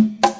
you.